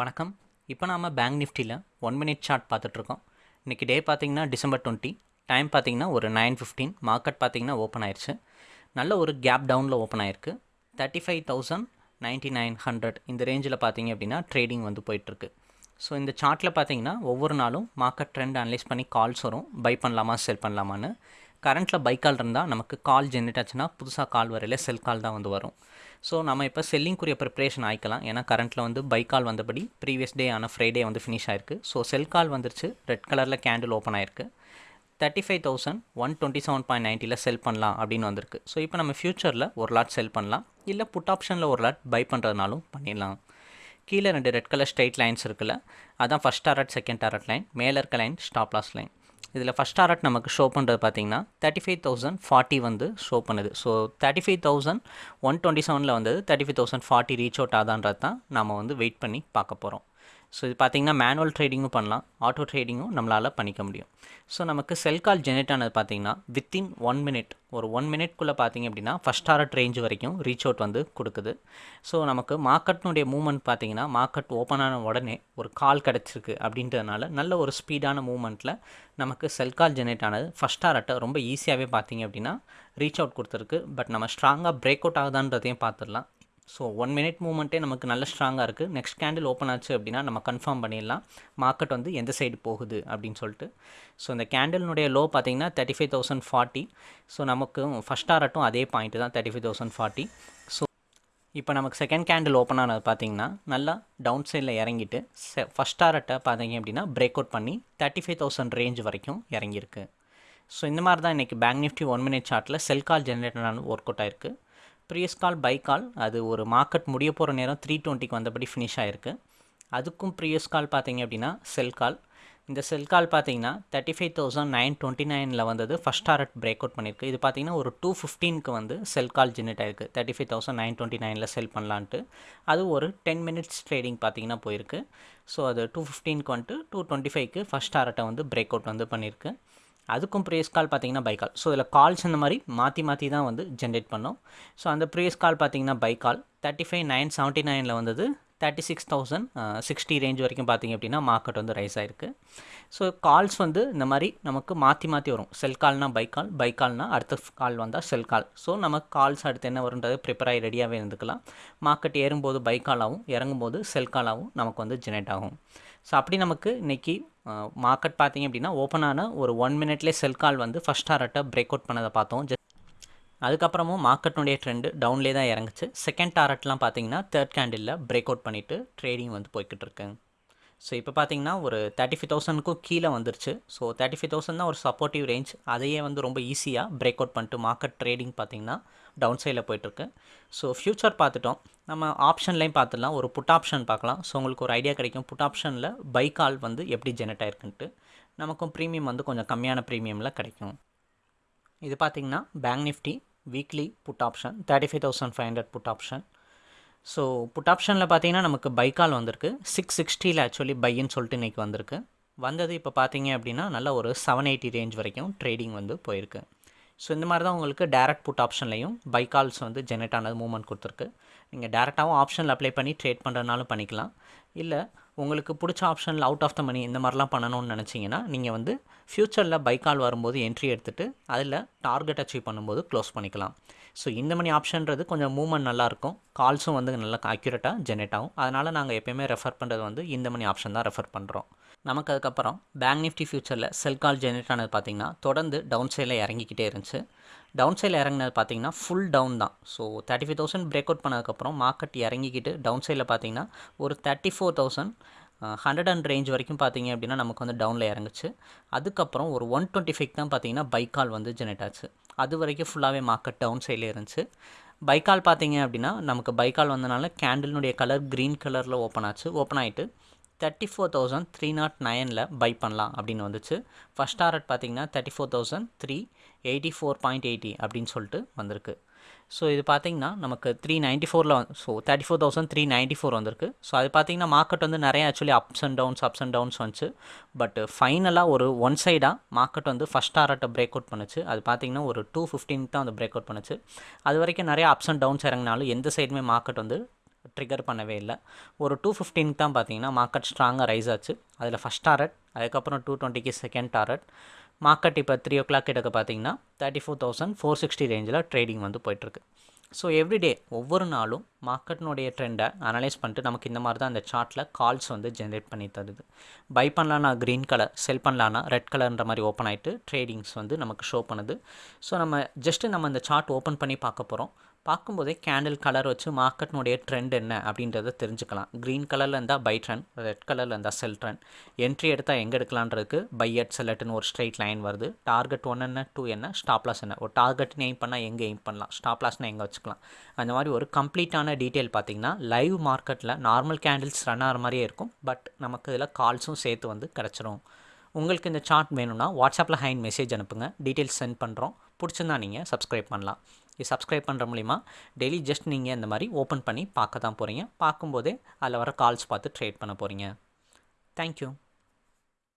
வணக்கம். இப்போ நாம் பேங்க் நிஃப்டியில் ஒன் மினிட் சார்ட் பார்த்துட்ருக்கோம். இன்றைக்கி டே பார்த்தீங்கன்னா டிசம்பர் டுவெண்ட்டி டைம் பார்த்தீங்கன்னா ஒரு நைன் ஃபிஃப்டீன் மார்க்கெட் பார்த்திங்கன்னா ஓப்பன் ஆயிடுச்சு நல்ல ஒரு கேப் டவுனில் ஓப்பன் ஆயிருக்கு. Thirty five thousand ninety nine hundred இந்த ரேஞ்சில் பார்த்தீங்க அப்படின்னா ட்ரேடிங் வந்து போயிட்டுருக்கு ஸோ இந்த சார்ட்டில் பார்த்தீங்கன்னா ஒவ்வொரு நாளும் மார்க்கெட் ட்ரெண்ட் அனலைஸ் பண்ணி கால்ஸ் வரும். பை பண்ணலாமா செல் பண்ணலாமான்னு. கரண்ட்டில் பை கால் இருந்தால் நமக்கு கால் ஜென்ரேட் ஆச்சுன்னா புதுசாக கால் வரையில் செல் கால் தான் வந்து வரும். ஸோ நம்ம இப்போ செல்லிங்குரிய ப்ரிப்ரேஷன் ஆயிக்கலாம். ஏன்னா கரண்ட்டில் வந்து பை கால் வந்தபடி ப்ரீவியஸ் டே ஆன ஃப்ரைடே வந்து ஃபினிஷ் ஆயிருக்கு. ஸோ செல் கால் வந்துருச்சு. ரெட் கலரில் கேண்டில் ஓப்பன் ஆயிருக்கு. Thirty five thousand one twenty seven point நைன்ட்டியில் sell பண்ணலாம் அப்படின்னு வந்திருக்கு. ஸோ இப்போ நம்ம ஃப்யூச்சரில் ஒரு லாட் செல் பண்ணலாம். இல்லை புட் ஆப்ஷனில் ஒரு லாட் பை பண்ணுறதுனாலும் பண்ணிடலாம். கீழே ரெண்டு ரெட் கலர் ஸ்ட்ரைட் லைன்ஸ் இருக்குல்ல அதான் first target second target line மேலே இருக்க லைன் ஸ்டாப் லாஸ் லைன் இதில் ஃபஸ்ட் ஆர்ட் நமக்கு ஷோ பண்ணுறது பார்த்தீங்கன்னா தேர்ட்டி ஃபைவ் தௌசண்ட் ஃபார்ட்டி வந்து ஷோ பண்ணுது. So thirty five thousand one twenty செவனில் வந்தது thirty five thousand forty reach out ஆதான்றது தான் நம்ம வந்து வெயிட் பண்ணி பார்க்க போகிறோம் ஸோ இது பார்த்திங்கன்னா மேனுவல் ட்ரேடிங்கும் பண்ணலாம். ஆட்டோ ட்ரேடிங்கும் நம்மளால் பண்ணிக்க முடியும். ஸோ நமக்கு செல் கால் ஜெனரேட் ஆனது பார்த்திங்கன்னா வித்தின் ஒன் மினிட் ஒரு ஒன் மினிட்குள்ளே பார்த்தீங்க அப்படின்னா ஃபஸ்ட் டாரட் ரேஞ்ச் வரைக்கும் ரீச் அவுட் வந்து கொடுக்குது. ஸோ நமக்கு மார்க்கெட்னுடைய மூவ்மெண்ட் பார்த்தீங்கன்னா மார்க்கெட் ஓப்பன் ஆன உடனே ஒரு கால் கிடச்சிருக்கு அப்படின்றதுனால நல்ல ஒரு ஸ்பீடான மூவ்மெண்ட்டில் நமக்கு செல் கால் ஜெனரேட் ஆனது ஃபஸ்ட் டாரட்டை ரொம்ப ஈஸியாகவே பார்த்திங்க அப்படின்னா ரீச் அவுட் கொடுத்துருக்கு. பட் நம்ம ஸ்ட்ராங்காக பிரேக் அவுட் ஆகுதான்றதையும் பார்த்துடலாம் ஸோ ஒன் மினிட் மூமெண்ட்டே நமக்கு நல்ல ஸ்ட்ராங்காக இருக்குது நெக்ஸ்ட் கேண்டில் ஓப்பன் ஆச்சு அப்படின்னா நம்ம கன்ஃபார்ம் பண்ணிடலாம். மார்க்கெட் வந்து எந்த சைடு போகுது அப்படின்னு சொல்லிட்டு. ஸோ இந்த கேண்டிலினுடைய லோ பார்த்தீங்கன்னா thirty five thousand forty so நமக்கு ஃபஸ்ட் ஆரட்டும் அதே பாயிண்ட்டு தான் thirty five thousand forty so இப்போ நமக்கு செகண்ட் கேண்டில் ஓப்பன் ஆனது பார்த்திங்கன்னா நல்லா டவுன் சைடில் இறங்கிட்டு செ ஃபஸ்ட் ஆரட்டை பார்த்தீங்க அப்படின்னா பிரேக் அவுட் பண்ணி தேர்ட்டி ஃபைவ் தௌசண்ட் ரேஞ்ச் வரைக்கும் இறங்கியிருக்கு. ஸோ இந்த மாதிரி தான் இன்றைக்கி பேங்க் நிஃப்டி ஒன் மினிட் சார்ட்டில் செல் கால் ஜென்ரேட்டரான ஒர்க் அவுட் ஆயிருக்கு. ப்ரீஸ் கால் பை கால் அது ஒரு மார்க்கெட் முடிய போகிற நேரம் த்ரீ டுவெண்ட்டிக்கு வந்தபடி ஃபினிஷ் ஆகிருக்கு அதுக்கும் ப்ரீவியஸ் கால் பார்த்தீங்க அப்படின்னா செல் கால். இந்த செல் கால் பார்த்தீங்கன்னா thirty five thousand nine twenty நைனில் வந்தது. ஃபஸ்ட் டாரட் பிரேக் அவுட் பண்ணியிருக்கு இது பார்த்தீங்கன்னா ஒரு டூ ஃபிஃப்டீனுக்கு வந்து செல் கால் ஜென்ரேட் ஆயிருக்கு. Thirty five thousand nine twenty நைனில் செல் பண்ணலான்ட்டு. அது ஒரு டென் மினிட்ஸ் ட்ரேடிங் பார்த்தீங்கன்னா போயிருக்கு. ஸோ அது டூ ஃபிஃப்டீனுக்கு வந்துட்டு டூ டுவெண்ட்டி ஃபைவ்க்கு ஃபஸ்ட் டாரட்டை வந்து பிரேக் அவுட் வந்து பண்ணியிருக்கு அதுக்கும் ப்ரேஸ் கால் பார்த்தீங்கன்னா பை கால் ஸோ இதில் கால்ஸ் இந்த மாதிரி மாற்றி மாற்றி தான் வந்து ஜென்ரேட் பண்ணோம். ஸோ அந்த ப்ரேஸ் கால் பார்த்தீங்கன்னா buy call thirty five nine seventy நைனில் வந்தது. Thirty six thousand sixty range வரைக்கும் பார்த்தீங்க அப்படின்னா மார்க்கெட் வந்து ரைஸ் ஆயிருக்கு. ஸோ கால்ஸ் வந்து இந்த மாதிரி நமக்கு மாற்றி மாற்றி வரும். செல் கால்னால் பை கால் பை கால்னால் அடுத்த கால் வந்தால் செல் கால் ஸோ நமக்கு கால்ஸ் அடுத்து என்ன வருன்றது ப்ரிப்பேர் ஆகி ரெடியாகவே இருந்துக்கலாம். மார்க்கெட் ஏறும்போது பை காலாகவும் இறங்கும்போது செல் காலாகவும் நமக்கு வந்து ஜெனரேட் ஆகும். ஸோ அப்படி நமக்கு இன்றைக்கி மார்க்கெட் பார்த்திங்க அப்படின்னா ஓப்பனான ஒரு ஒன் மினிட்லேயே செல் கால் வந்து ஃபஸ்ட் டாரட்டை பிரேக் அவுட் பண்ணதை பார்த்தோம். ஜஸ்ட் அதுக்கப்புறமும் மார்க்கெட்டுடைய ட்ரெண்டு டவுன்லேயே தான் இறங்குச்சு. செகண்ட் டாரட்லாம் பார்த்தீங்கன்னா தேர்ட் கேண்டிலில் பிரேக் அவுட் பண்ணிவிட்டு ட்ரேடிங் வந்து போய்கிட்டு இருக்குங்க ஸோ இப்போ பார்த்தீங்கன்னா ஒரு தேர்ட்டி ஃபைவ் தௌசண்ட்க்கும் கீழே வந்துருச்சு. ஸோ தேர்ட்டி ஃபைவ் தௌசண்ட் தான் ஒரு சப்போர்ட்டிவ் ரேஞ்ச் அதையே வந்து ரொம்ப ஈஸியாக பிரேக் அவுட் பண்ணிட்டு மார்க்கெட் ட்ரேடிங் பார்த்தீங்கன்னா டவுன் சைடில் போயிட்டுருக்கு. ஸோ ஃப்யூச்சர் பார்த்துட்டோம். நம்ம ஆப்ஷன்லையும் பார்த்துடலாம். ஒரு புட் ஆப்ஷன் பார்க்கலாம். ஸோ உங்களுக்கு ஒரு ஐடியா கிடைக்கும். புட் ஆப்ஷனில் பை கால் வந்து எப்படி ஜெனரேட் ஆயிருக்குன்ட்டு நமக்கும் ப்ரீமியம் வந்து கொஞ்சம் கம்மியான ப்ரீமியமில் கிடைக்கும். இது பார்த்திங்கன்னா bank Nifty weekly put option thirty five thousand five hundred put option so put ஆப்ஷனில் பார்த்தீங்கன்னா நமக்கு பை கால் வந்திருக்கு. சிக்ஸ் சிக்ஸ்டியில் ஆக்சுவலி பைன்னு சொல்லிட்டு இன்றைக்கி வந்திருக்கு. வந்தது இப்போ பார்த்தீங்க அப்படின்னா நல்ல ஒரு செவன் எயிட்டி ரேஞ்ச் வரைக்கும் ட்ரேடிங் வந்து போயிருக்கு. ஸோ இந்த மாதிரி தான் உங்களுக்கு டேரக்ட் புட் ஆப்ஷன்லையும் பை கால்ஸ் வந்து ஜெனரேட் ஆனது மூவ்மெண்ட் கொடுத்துருக்கு. நீங்கள் டேரெக்டாகவும் ஆப்ஷனில் அப்ளை பண்ணி ட்ரேட் பண்ணுறதுனாலும் பண்ணிக்கலாம். இல்லை உங்களுக்கு பிடிச்ச ஆப்ஷனில் அவுட் ஆஃப் த மணி இந்த மாதிரிலாம் பண்ணணும்னு நினச்சிங்கன்னா நீங்கள் வந்து ஃப்யூச்சரில் பை கால் வரும்போது என்ட்ரி எடுத்துகிட்டு அதில் டார்கெட் அச்சீவ் பண்ணும்போது க்ளோஸ் பண்ணிக்கலாம். ஸோ இந்த மணி ஆப்ஷன்றது கொஞ்சம் மூவ்மெண்ட் நல்லாயிருக்கும் கால்ஸும் வந்து நல்லா அக்யூரேட்டாக ஜெனரேட் ஆகும். அதனால் நாங்கள் எப்போயுமே ரெஃபர் பண்ணுறது வந்து இந்த மணி ஆப்ஷன் தான் ரெஃபர் பண்ணுறோம் நமக்கு அதுக்கப்புறம் பேங்க் நிஃப்டி ஃபியூச்சரில் செல் கால் ஜென்ரேட் ஆனது பார்த்திங்கன்னா தொடர்ந்து டவுன் சைடில் இறங்கிக்கிட்டே இருந்துச்சு. டவுன் சைடில் இறங்கினது பார்த்தீங்கன்னா ஃபுல் டவுன் தான். So thirty five thousand break out பண்ணதுக்கப்புறம் மார்க்கெட் இறங்கிக்கிட்டு டவுன் சைடில் பார்த்தீங்கன்னா ஒரு thirty four thousand hundred and range வரைக்கும் பார்த்தீங்க அப்படின்னா நமக்கு வந்து டவுனில் இறங்குச்சு. அதுக்கப்புறம் ஒரு ஒன் டுவெண்ட்டி ஃபைவ் தான் பார்த்தீங்கன்னா பைக்கால் வந்து ஜெனரேட் ஆச்சு. அது வரைக்கும் ஃபுல்லாகவே மார்க்கெட் டவுன் சைடில் இருந்துச்சு. பைக்கால் பார்த்தீங்க அப்படின்னா நமக்கு பைக்கால் வந்தனால கேண்டிலுடைய கலர் க்ரீன் கலரில் ஓப்பன் ஆச்சு. ஓப்பன் ஆகிட்டு thirty four thousand three naught நைனில் பை பண்ணலாம் அப்படின்னு வந்துச்சு. ஃபஸ்ட் டாரட் பார்த்தீங்கன்னா thirty four thousand three eighty four point eighty அப்படின்னு சொல்லிட்டு வந்திருக்கு. ஸோ இது பார்த்தீங்கன்னா நமக்கு த்ரீ நைன்ட்டி ஃபோரில் so thirty four thousand three ninety four வந்திருக்கு. ஸோ அது பார்த்தீங்கன்னா மார்க்கெட் வந்து நிறைய actually ups and downs ups and downs வந்துச்சு. பட் ஃபைனலாக ஒரு ஒன் சைடாக மார்க்கெட் வந்து ஃபஸ்ட் டாரட்டை பிரேக் அவுட் பண்ணுச்சு. அது பார்த்தீங்கன்னா ஒரு டூ ஃபிஃப்டீன் தான் வந்து பிரேக் அவுட் பண்ணுச்சு. அது வரைக்கும் நிறைய அப்ஸ் அண்ட் டவுன்ஸ் இறங்கினாலும் எந்த சைடுமே மார்க்கெட் வந்து ட்ரிகர் பண்ணவே இல்லை. ஒரு டூ ஃபிஃப்டீனுக்கு தான் பார்த்தீங்கன்னா மார்க்கெட் ஸ்ட்ராங்காக ரைஸ் ஆச்சு. அதில் ஃபஸ்ட் டாரட் அதுக்கப்புறம் டூ டுவெண்ட்டிக்கு செகண்ட் டாரட் மார்க்கெட் இப்போ த்ரீ ஓ கிளாக் கிட்டக்க பார்த்தீங்கன்னா thirty four thousand four sixty ரேஞ்சில் ட்ரேடிங் வந்து போயிட்டுருக்கு. ஸோ எவ்ரிடே ஒவ்வொரு நாளும் மார்க்கெட்னுடைய ட்ரெண்டை அனலைஸ் பண்ணிட்டு நமக்கு இந்த மாதிரி தான் அந்த சார்ட்டில் கால்ஸ் வந்து ஜென்ரேட் பண்ணி தருது. பை பண்ணலான்னா க்ரீன் கலர் செல் பண்ணலான்னா ரெட் கலர்ன்ற மாதிரி ஓப்பன் ஆகிட்டு ட்ரேடிங்ஸ் வந்து நமக்கு ஷோ பண்ணுது. ஸோ நம்ம ஜஸ்ட்டு நம்ம இந்த சார்ட் ஓப்பன் பண்ணி பார்க்க போகிறோம் பார்க்கும்போதே கேண்டில் கலர் வச்சு மார்க்கெட்னுடைய ட்ரெண்ட் என்ன அப்படின்றத தெரிஞ்சுக்கலாம். க்ரீன் கலரில் இருந்தால் பை ட்ரெண்ட் ரெட் கலரில் இருந்தால் செல் ட்ரெண்ட் என்ட்ரி எடுத்தால் எங்கே எடுக்கலான்றதுக்கு பை அட் செல்லட்டுன்னு ஒரு ஸ்ட்ரெயிட் லைன் வருது. டார்கெட் ஒன் என்ன டூ என்ன ஸ்டாப் லாஸ் என்ன. ஒரு டார்கெட்னு எய்ம் பண்ணால் எங்கே எய்ம் பண்ணலாம்? ஸ்டாப் லாஸ்னால் எங்கே வச்சுக்கலாம்? அந்த மாதிரி ஒரு கம்ப்ளீட்டான டீட்டெயில் பார்த்தீங்கன்னா லைவ் மார்க்கெட்டில் நார்மல் கேண்டில்ஸ் ரன் ஆகிற மாதிரியே இருக்கும். பட் நமக்கு இதில் கால்ஸும் சேர்த்து வந்து கிடச்சிரும். உங்களுக்கு இந்த சார்ட் வேணும்னா வாட்ஸ்அப்பில் ஹைன் மெசேஜ் அனுப்புங்க. டீட்டெயில்ஸ் சென்ட் பண்ணுறோம் பிடிச்சிருந்தா நீங்கள் சப்ஸ்கிரைப் பண்ணலாம். இது சப்ஸ்கிரைப் பண்ணுற மூலிமா டெய்லி ஜஸ்ட் நீங்கள் இந்த மாதிரி ஓப்பன் பண்ணி பார்க்க தான் போகிறீங்க பார்க்கும்போதே அதில் வர கால்ஸ் பார்த்து ட்ரேட் பண்ண போகிறீங்க தேங்க்யூ